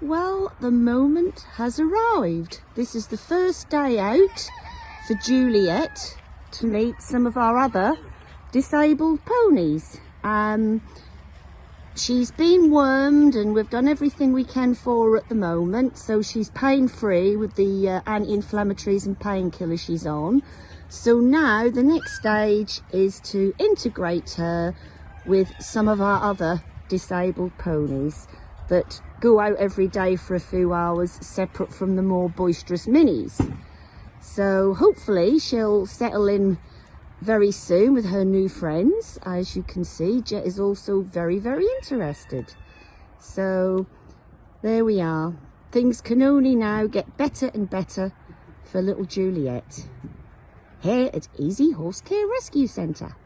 Well, the moment has arrived. This is the first day out for Juliet to meet some of our other disabled ponies. Um, she's been wormed and we've done everything we can for her at the moment. So she's pain free with the uh, anti-inflammatories and painkillers she's on. So now the next stage is to integrate her with some of our other disabled ponies that go out every day for a few hours separate from the more boisterous minis. So hopefully she'll settle in very soon with her new friends. As you can see, Jet is also very, very interested. So there we are. Things can only now get better and better for little Juliet here at Easy Horse Care Rescue Centre.